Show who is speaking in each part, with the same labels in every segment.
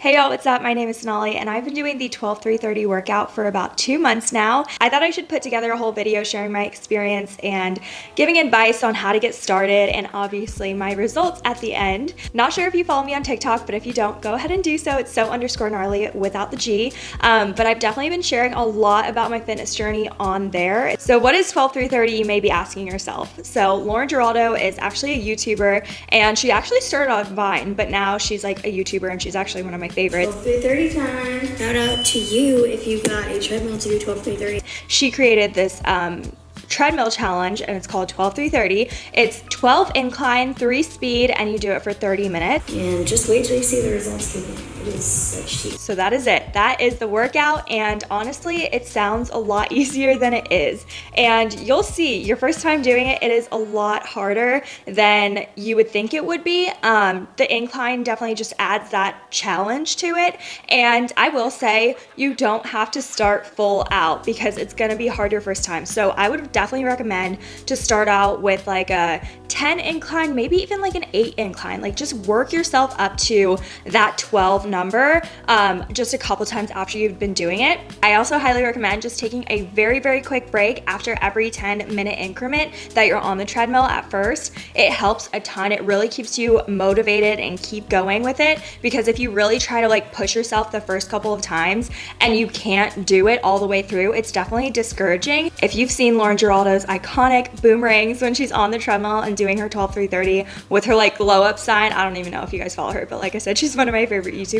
Speaker 1: Hey y'all, what's up? My name is Sonali and I've been doing the 12-3-30 workout for about two months now. I thought I should put together a whole video sharing my experience and giving advice on how to get started and obviously my results at the end. Not sure if you follow me on TikTok, but if you don't, go ahead and do so. It's so underscore gnarly without the G. Um, but I've definitely been sharing a lot about my fitness journey on there. So what is 12-3-30 you may be asking yourself? So Lauren Giraldo is actually a YouTuber and she actually started on Vine, but now she's like a YouTuber and she's actually one of my favorites.
Speaker 2: 12 30 time. Shout out to you if you've got a treadmill to do 12 30.
Speaker 1: She created this um, treadmill challenge and it's called 12 330. It's 12 incline, 3 speed, and you do it for 30 minutes.
Speaker 2: And just wait till you see the results. It is cheap.
Speaker 1: So that is it. That is the workout and honestly, it sounds a lot easier than it is. And you'll see your first time doing it, it is a lot harder than you would think it would be. Um, the incline definitely just adds that challenge to it. And I will say you don't have to start full out because it's gonna be hard your first time. So I would definitely recommend to start out with like a 10 incline, maybe even like an 8 incline. Like just work yourself up to that 12 number um, just a couple times after you've been doing it. I also highly recommend just taking a very, very quick break after every 10 minute increment that you're on the treadmill at first. It helps a ton. It really keeps you motivated and keep going with it because if you really try to like push yourself the first couple of times and you can't do it all the way through, it's definitely discouraging. If you've seen Lauren Giraldo's iconic boomerangs when she's on the treadmill and doing her 12 330 with her like glow up sign. I don't even know if you guys follow her, but like I said, she's one of my favorite YouTubers.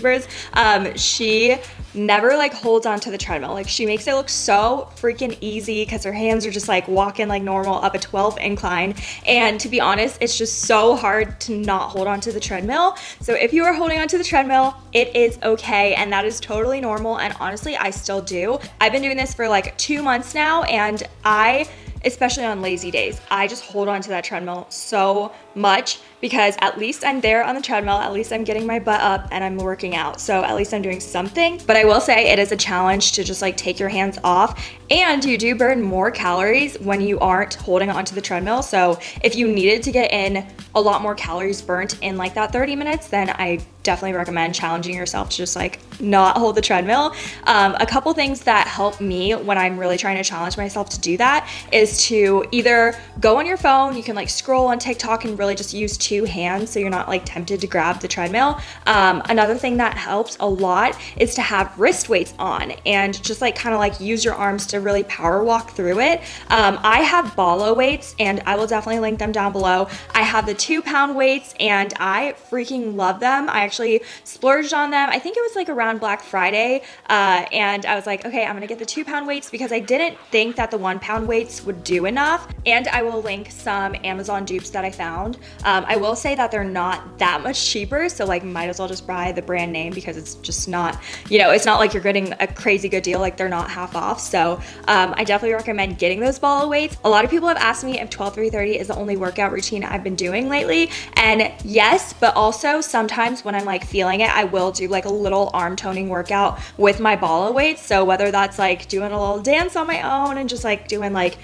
Speaker 1: Um, she never like holds onto the treadmill. Like she makes it look so freaking easy because her hands are just like walking like normal up a 12 incline. And to be honest, it's just so hard to not hold onto the treadmill. So if you are holding onto the treadmill, it is okay. And that is totally normal. And honestly, I still do. I've been doing this for like two months now and I especially on lazy days. I just hold on to that treadmill so much because at least I'm there on the treadmill, at least I'm getting my butt up and I'm working out. So at least I'm doing something. But I will say it is a challenge to just like take your hands off and you do burn more calories when you aren't holding onto the treadmill. So if you needed to get in a lot more calories burnt in like that 30 minutes, then I definitely recommend challenging yourself to just like not hold the treadmill. Um, a couple things that help me when I'm really trying to challenge myself to do that is to either go on your phone, you can like scroll on TikTok and really just use two hands so you're not like tempted to grab the treadmill. Um, another thing that helps a lot is to have wrist weights on and just like kind of like use your arms to really power walk through it. Um, I have Bala weights and I will definitely link them down below. I have the two pound weights and I freaking love them. I actually splurged on them. I think it was like around Black Friday uh, and I was like, okay, I'm gonna get the two pound weights because I didn't think that the one pound weights would do enough. And I will link some Amazon dupes that I found. Um, I will say that they're not that much cheaper. So like might as well just buy the brand name because it's just not, you know, it's not like you're getting a crazy good deal. Like they're not half off. So um, I definitely recommend getting those Bala weights. A lot of people have asked me if 12 330 is the only workout routine I've been doing lately. And yes, but also sometimes when I'm like feeling it, I will do like a little arm toning workout with my Bala weights. So whether that's like doing a little dance on my own and just like doing like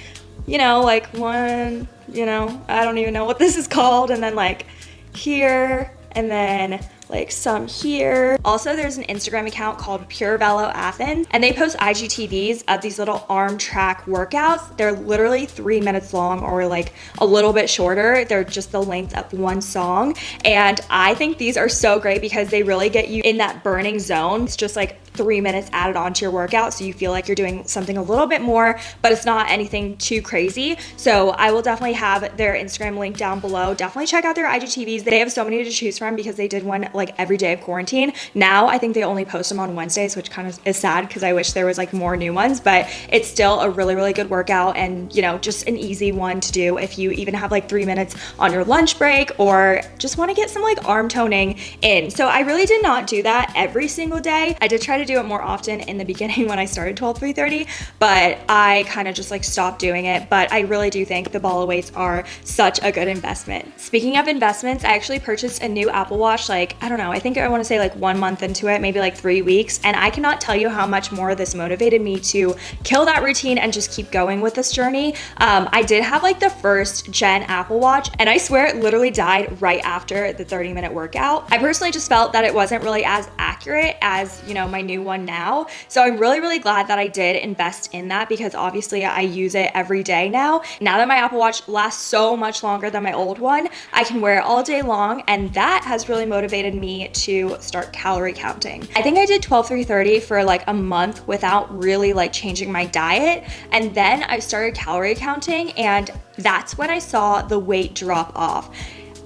Speaker 1: you know, like one, you know, I don't even know what this is called. And then like here, and then like some here. Also, there's an Instagram account called Pure Velo Athens, and they post IGTVs of these little arm track workouts. They're literally three minutes long or like a little bit shorter. They're just the length of one song. And I think these are so great because they really get you in that burning zone. It's just like three minutes added onto your workout so you feel like you're doing something a little bit more but it's not anything too crazy. So i will definitely have their instagram link down below. Definitely check out their igtvs they have so many to choose from because they did one like every day of quarantine. Now i think they only post them on wednesdays which kind of is sad because i wish there was like more new ones but it's still a really really good workout and you know just an easy one to do if you even have like three minutes on your lunch break or just want to get some like arm toning in. So i really did not do that every single day. I did try to do it more often in the beginning when I started 12 330, but I kind of just like stopped doing it. But I really do think the Bala weights are such a good investment. Speaking of investments, I actually purchased a new Apple Watch like I don't know, I think I wanna say like one month into it, maybe like three weeks. And I cannot tell you how much more this motivated me to kill that routine and just keep going with this journey. Um, I did have like the first gen Apple Watch and I swear it literally died right after the 30 minute workout. I personally just felt that it wasn't really as accurate as, you know, my new one now. So I'm really, really glad that I did invest in that because obviously I use it every day now. Now that my Apple Watch lasts so much longer than my old one, I can wear it all day long and that has really motivated me to start calorie counting. I think I did 12 3 30 for like a month without really like changing my diet and then I started calorie counting and that's when I saw the weight drop off.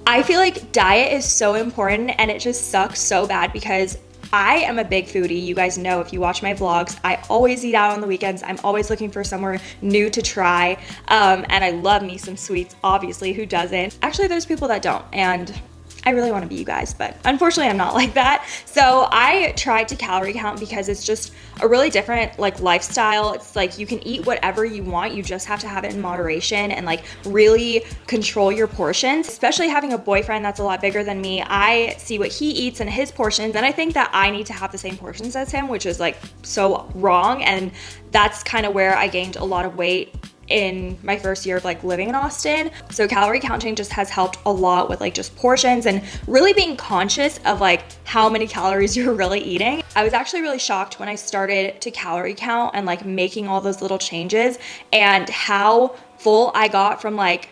Speaker 1: I feel like diet is so important and it just sucks so bad because I am a big foodie. You guys know if you watch my vlogs, I always eat out on the weekends. I'm always looking for somewhere new to try. Um, and I love me some sweets, obviously, who doesn't? Actually, there's people that don't. And I really want to be you guys, but unfortunately I'm not like that. So I tried to calorie count because it's just a really different like lifestyle. It's like you can eat whatever you want. You just have to have it in moderation and like really control your portions, especially having a boyfriend that's a lot bigger than me. I see what he eats and his portions and I think that I need to have the same portions as him, which is like so wrong. And that's kind of where I gained a lot of weight in my first year of like living in Austin. So calorie counting just has helped a lot with like just portions and really being conscious of like how many calories you're really eating. I was actually really shocked when I started to calorie count and like making all those little changes and how full I got from like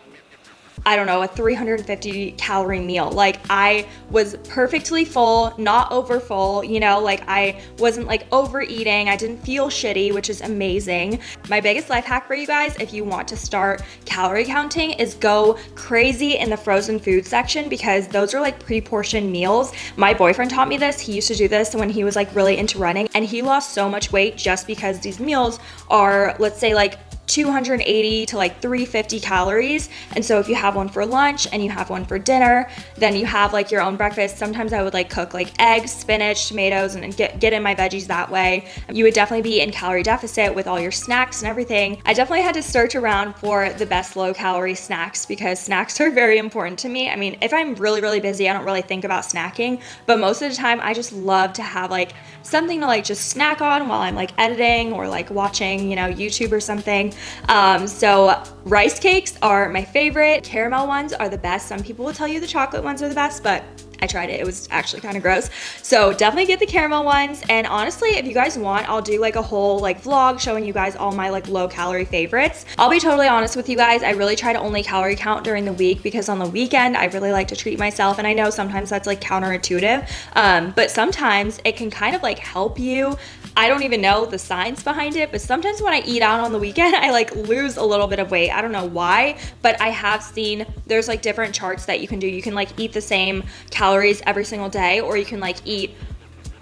Speaker 1: I don't know, a 350 calorie meal. Like I was perfectly full, not over full, you know, like I wasn't like overeating. I didn't feel shitty, which is amazing. My biggest life hack for you guys, if you want to start calorie counting, is go crazy in the frozen food section because those are like pre-portioned meals. My boyfriend taught me this. He used to do this when he was like really into running and he lost so much weight just because these meals are, let's say like 280 to like 350 calories. And so if you have one for lunch and you have one for dinner, then you have like your own breakfast. Sometimes I would like cook like eggs, spinach, tomatoes, and get, get in my veggies that way. You would definitely be in calorie deficit with all your snacks and everything. I definitely had to search around for the best low calorie snacks because snacks are very important to me. I mean, if I'm really, really busy, I don't really think about snacking, but most of the time I just love to have like something to like just snack on while I'm like editing or like watching, you know, YouTube or something. Um, so rice cakes are my favorite. Caramel ones are the best. Some people will tell you the chocolate ones are the best, but I tried it. It was actually kind of gross. So definitely get the caramel ones. And honestly, if you guys want, I'll do like a whole like vlog showing you guys all my like low calorie favorites. I'll be totally honest with you guys. I really try to only calorie count during the week because on the weekend, I really like to treat myself. And I know sometimes that's like counterintuitive, um, but sometimes it can kind of like help you I don't even know the science behind it, but sometimes when I eat out on the weekend, I like lose a little bit of weight. I don't know why, but I have seen there's like different charts that you can do. You can like eat the same calories every single day, or you can like eat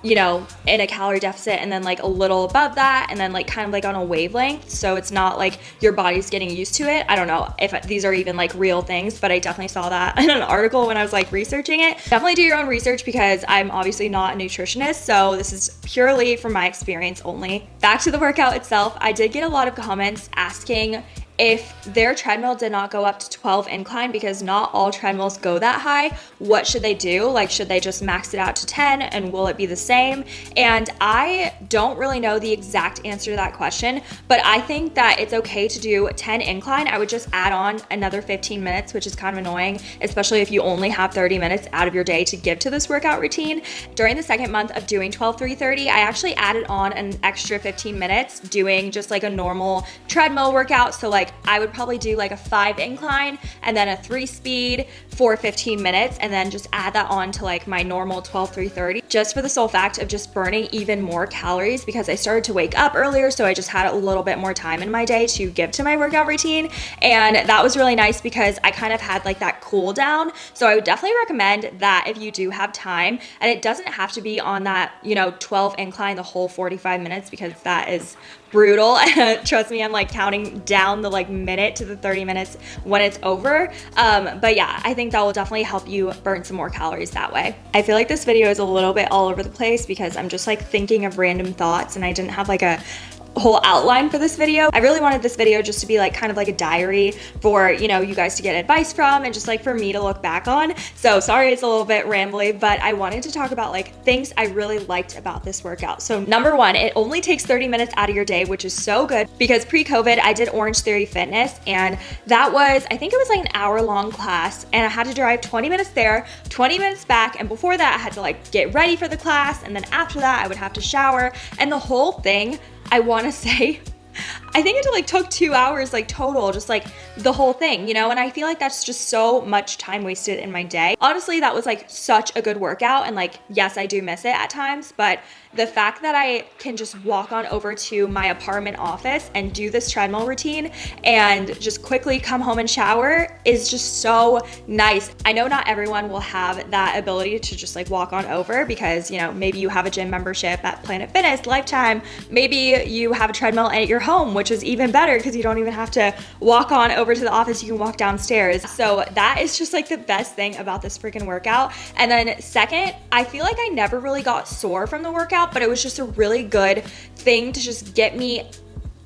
Speaker 1: you know, in a calorie deficit and then like a little above that and then like kind of like on a wavelength. So it's not like your body's getting used to it. I don't know if these are even like real things, but I definitely saw that in an article when I was like researching it. Definitely do your own research because I'm obviously not a nutritionist. So this is purely from my experience only. Back to the workout itself, I did get a lot of comments asking if their treadmill did not go up to 12 incline because not all treadmills go that high, what should they do? Like, should they just max it out to 10 and will it be the same? And I don't really know the exact answer to that question, but I think that it's okay to do 10 incline. I would just add on another 15 minutes, which is kind of annoying, especially if you only have 30 minutes out of your day to give to this workout routine. During the second month of doing 12 3 30, I actually added on an extra 15 minutes doing just like a normal treadmill workout. So, like, like I would probably do like a five incline and then a three speed for 15 minutes and then just add that on to like my normal 12 330 just for the sole fact of just burning even more calories because I started to wake up earlier so I just had a little bit more time in my day to give to my workout routine. And that was really nice because I kind of had like that cool down. So I would definitely recommend that if you do have time. And it doesn't have to be on that you know 12 incline the whole 45 minutes because that is brutal. Trust me, I'm like counting down the like minute to the 30 minutes when it's over. Um, but yeah, I think that will definitely help you burn some more calories that way. I feel like this video is a little bit all over the place because I'm just like thinking of random thoughts and I didn't have like a whole outline for this video. I really wanted this video just to be like kind of like a diary for, you know, you guys to get advice from and just like for me to look back on. So sorry it's a little bit rambly, but I wanted to talk about like things I really liked about this workout. So number one, it only takes 30 minutes out of your day, which is so good because pre-COVID I did Orange Theory Fitness and that was, I think it was like an hour long class and I had to drive 20 minutes there, 20 minutes back. And before that I had to like get ready for the class. And then after that I would have to shower and the whole thing I wanna say, I think it like took two hours like total, just like the whole thing, you know? And I feel like that's just so much time wasted in my day. Honestly, that was like such a good workout. And like, yes, I do miss it at times, but the fact that I can just walk on over to my apartment office and do this treadmill routine and just quickly come home and shower is just so nice. I know not everyone will have that ability to just like walk on over because, you know, maybe you have a gym membership at Planet Fitness, Lifetime, maybe you have a treadmill at your home, which is even better because you don't even have to walk on over to the office, you can walk downstairs. So that is just like the best thing about this freaking workout. And then second, I feel like I never really got sore from the workout, but it was just a really good thing to just get me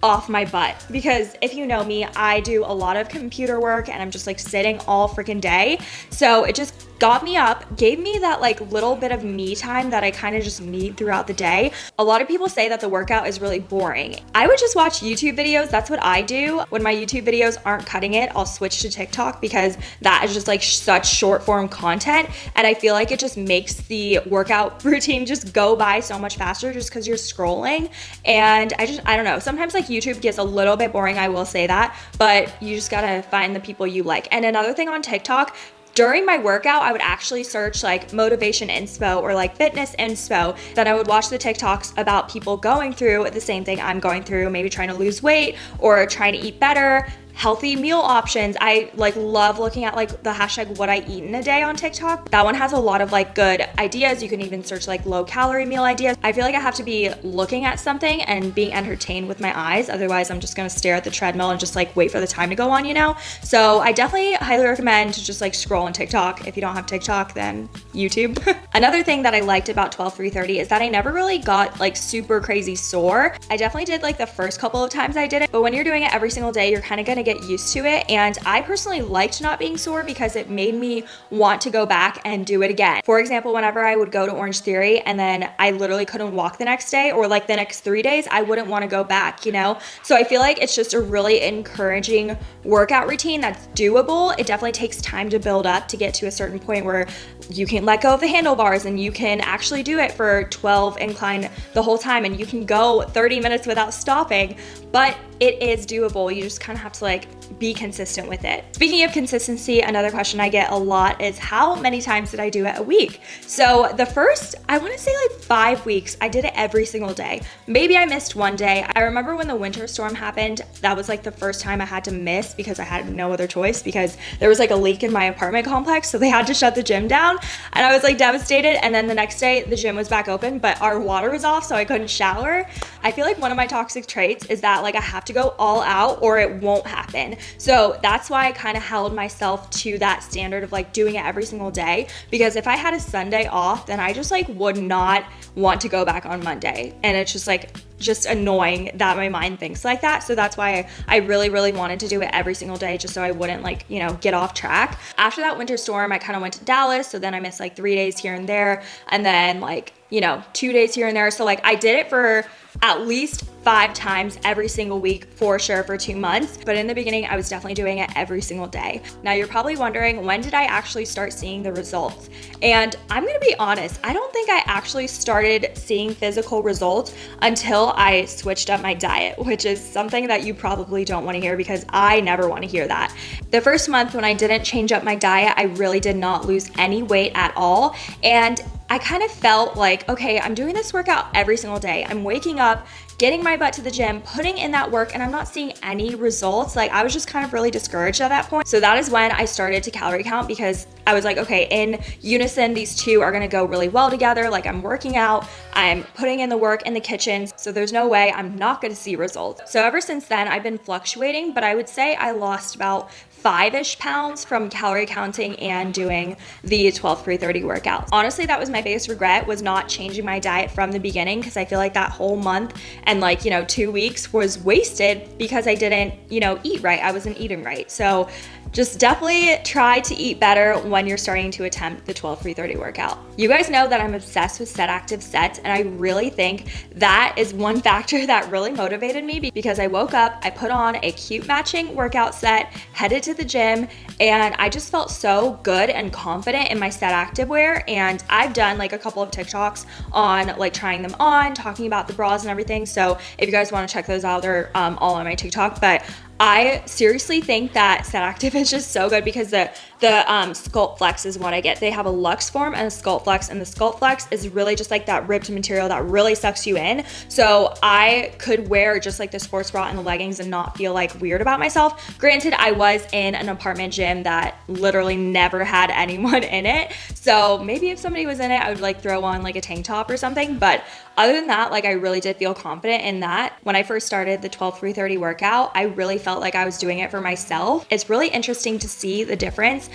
Speaker 1: off my butt because if you know me, I do a lot of computer work and I'm just like sitting all freaking day. So it just got me up, gave me that like little bit of me time that I kind of just need throughout the day. A lot of people say that the workout is really boring. I would just watch YouTube videos. That's what I do. When my YouTube videos aren't cutting it, I'll switch to TikTok because that is just like such short form content. And I feel like it just makes the workout routine just go by so much faster just because you're scrolling. And I just, I don't know. Sometimes like YouTube gets a little bit boring, I will say that, but you just gotta find the people you like. And another thing on TikTok, during my workout, I would actually search like motivation inspo or like fitness inspo. Then I would watch the TikToks about people going through the same thing I'm going through, maybe trying to lose weight or trying to eat better healthy meal options. I like love looking at like the hashtag what I eat in a day on TikTok. That one has a lot of like good ideas. You can even search like low calorie meal ideas. I feel like I have to be looking at something and being entertained with my eyes. Otherwise, I'm just gonna stare at the treadmill and just like wait for the time to go on, you know? So I definitely highly recommend to just like scroll on TikTok. If you don't have TikTok, then YouTube. Another thing that I liked about 12 330 is that I never really got like super crazy sore. I definitely did like the first couple of times I did it, but when you're doing it every single day, you're kind of get used to it. And I personally liked not being sore because it made me want to go back and do it again. For example, whenever I would go to Orange Theory and then I literally couldn't walk the next day or like the next three days, I wouldn't want to go back, you know? So I feel like it's just a really encouraging workout routine that's doable. It definitely takes time to build up to get to a certain point where you can let go of the handlebars and you can actually do it for 12 incline the whole time and you can go 30 minutes without stopping, but it is doable. You just kind of have to like be consistent with it. Speaking of consistency, another question I get a lot is how many times did I do it a week? So the first, I wanna say like five weeks, I did it every single day. Maybe I missed one day. I remember when the winter storm happened, that was like the first time I had to miss because I had no other choice because there was like a leak in my apartment complex. So they had to shut the gym down and I was like devastated. And then the next day the gym was back open, but our water was off so I couldn't shower. I feel like one of my toxic traits is that like I have to go all out or it won't happen. So that's why I kind of held myself to that standard of like doing it every single day. Because if I had a Sunday off, then I just like would not want to go back on Monday. And it's just like, just annoying that my mind thinks like that. So that's why I, really, really wanted to do it every single day just so I wouldn't like, you know, get off track. After that winter storm, I kind of went to Dallas. So then I missed like three days here and there. And then like, you know, two days here and there. So like I did it for at least five times every single week for sure for two months. But in the beginning, I was definitely doing it every single day. Now you're probably wondering, when did I actually start seeing the results? And I'm gonna be honest, I don't think I actually started seeing physical results until I switched up my diet, which is something that you probably don't wanna hear because I never wanna hear that. The first month when I didn't change up my diet, I really did not lose any weight at all. And I kind of felt like, okay, I'm doing this workout every single day. I'm waking up, getting my butt to the gym, putting in that work, and I'm not seeing any results. Like I was just kind of really discouraged at that point. So that is when I started to calorie count because I was like, okay, in unison, these two are gonna go really well together. Like I'm working out, I'm putting in the work in the kitchen. So there's no way I'm not gonna see results. So ever since then, I've been fluctuating, but I would say I lost about five ish pounds from calorie counting and doing the 12 3 30 workout. Honestly, that was my biggest regret was not changing my diet from the beginning because I feel like that whole month and like, you know, two weeks was wasted because I didn't, you know, eat right. I wasn't eating right. So just definitely try to eat better when you're starting to attempt the 12 3 30 workout. You guys know that I'm obsessed with Set Active sets, and I really think that is one factor that really motivated me because I woke up, I put on a cute matching workout set, headed to the gym, and I just felt so good and confident in my Set Active wear. And I've done like a couple of TikToks on like trying them on, talking about the bras and everything. So if you guys want to check those out, they're um, all on my TikTok. But I seriously think that Set Active is just so good because the the um, Sculpt Flex is what I get. They have a Luxform and a Sculpt Flex, and the Sculpt Flex is really just like that ribbed material that really sucks you in. So I could wear just like the sports bra and the leggings and not feel like weird about myself. Granted, I was in an apartment gym that literally never had anyone in it. So maybe if somebody was in it, I would like throw on like a tank top or something. But other than that, like I really did feel confident in that. When I first started the 12 330 workout, I really felt like I was doing it for myself. It's really interesting to see the difference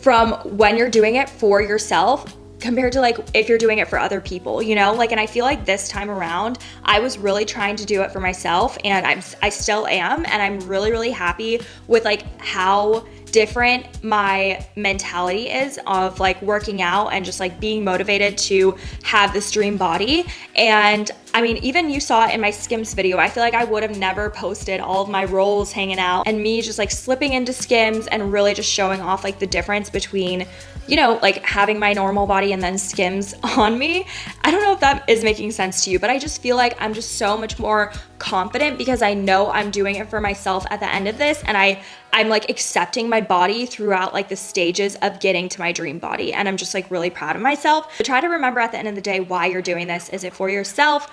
Speaker 1: from when you're doing it for yourself compared to like if you're doing it for other people, you know? Like and I feel like this time around, I was really trying to do it for myself and I'm I still am and I'm really really happy with like how different my mentality is of like working out and just like being motivated to have this dream body. And I mean, even you saw it in my Skims video. I feel like I would have never posted all of my rolls hanging out and me just like slipping into Skims and really just showing off like the difference between you know, like having my normal body and then Skims on me. I don't know if that is making sense to you, but I just feel like I'm just so much more confident because I know I'm doing it for myself at the end of this and I I'm like accepting my body throughout like the stages of getting to my dream body and I'm just like really proud of myself. But try to remember at the end of the day why you're doing this. Is it for yourself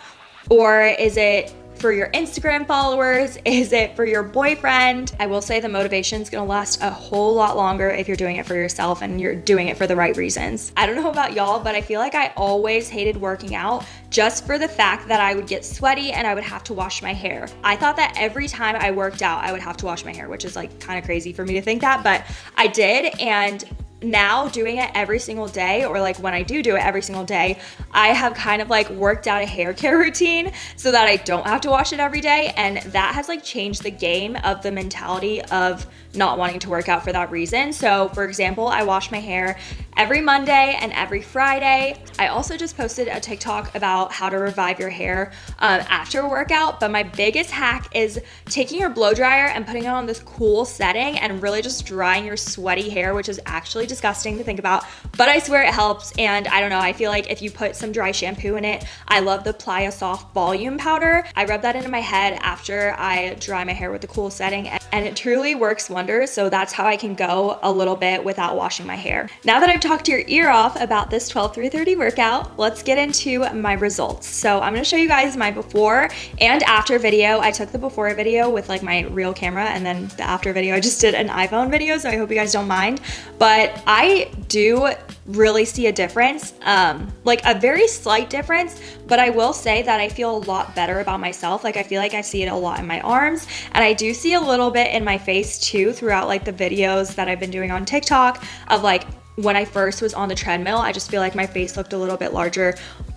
Speaker 1: or is it for your Instagram followers? Is it for your boyfriend? I will say the motivation is gonna last a whole lot longer if you're doing it for yourself and you're doing it for the right reasons. I don't know about y'all, but I feel like I always hated working out just for the fact that I would get sweaty and I would have to wash my hair. I thought that every time I worked out, I would have to wash my hair, which is like kind of crazy for me to think that, but I did. And now doing it every single day or like when I do do it every single day, I have kind of like worked out a hair care routine so that I don't have to wash it every day and that has like changed the game of the mentality of not wanting to work out for that reason. So for example, I wash my hair every Monday and every Friday. I also just posted a TikTok about how to revive your hair um, after a workout, but my biggest hack is taking your blow dryer and putting it on this cool setting and really just drying your sweaty hair, which is actually disgusting to think about, but I swear it helps. And I don't know, I feel like if you put some dry shampoo in it, I love the Playa Soft Volume Powder. I rub that into my head after I dry my hair with the cool setting and it truly works wonders. So that's how I can go a little bit without washing my hair. Now that I've talked your ear off about this 12 3 30 workout, let's get into my results. So I'm gonna show you guys my before and after video. I took the before video with like my real camera and then the after video, I just did an iPhone video. So I hope you guys don't mind. But I do really see a difference, um, like a very slight difference, but I will say that I feel a lot better about myself. Like I feel like I see it a lot in my arms and I do see a little bit in my face too throughout like the videos that I've been doing on TikTok of like when I first was on the treadmill, I just feel like my face looked a little bit larger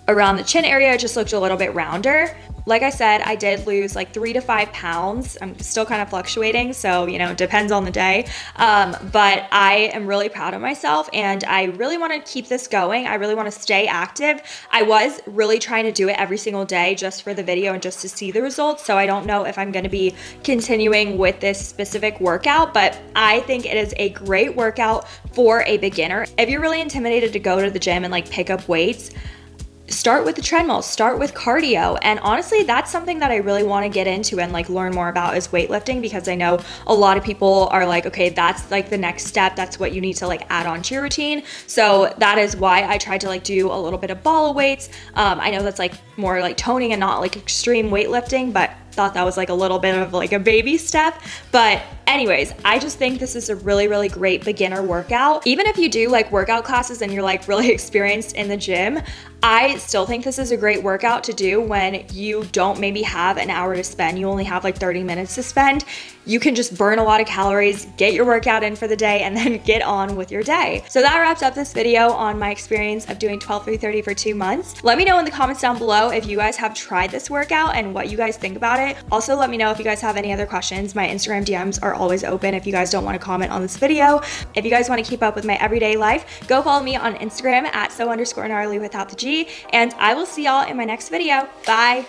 Speaker 1: around the chin area. Just looked a little bit rounder. Like I said, I did lose like three to five pounds. I'm still kind of fluctuating, so you know, depends on the day. Um, but I am really proud of myself and I really want to keep this going. I really want to stay active. I was really trying to do it every single day just for the video and just to see the results. So I don't know if I'm going to be continuing with this specific workout, but I think it is a great workout for a beginner. If you're really intimidated to go to the gym and like pick up weights, start with the treadmill, start with cardio. And honestly, that's something that I really want to get into and like learn more about is weightlifting because I know a lot of people are like, okay, that's like the next step. That's what you need to like add on to your routine. So that is why I tried to like do a little bit of ball weights. Um, I know that's like more like toning and not like extreme weightlifting, but thought that was like a little bit of like a baby step. But anyways, I just think this is a really, really great beginner workout. Even if you do like workout classes and you're like really experienced in the gym, I still think this is a great workout to do when you don't maybe have an hour to spend. You only have like 30 minutes to spend. You can just burn a lot of calories, get your workout in for the day, and then get on with your day. So that wraps up this video on my experience of doing 12 through 30 for two months. Let me know in the comments down below if you guys have tried this workout and what you guys think about it. Also, let me know if you guys have any other questions. My Instagram DMs are always open if you guys don't want to comment on this video. If you guys want to keep up with my everyday life, go follow me on Instagram at so underscore gnarly without the G and I will see y'all in my next video. Bye.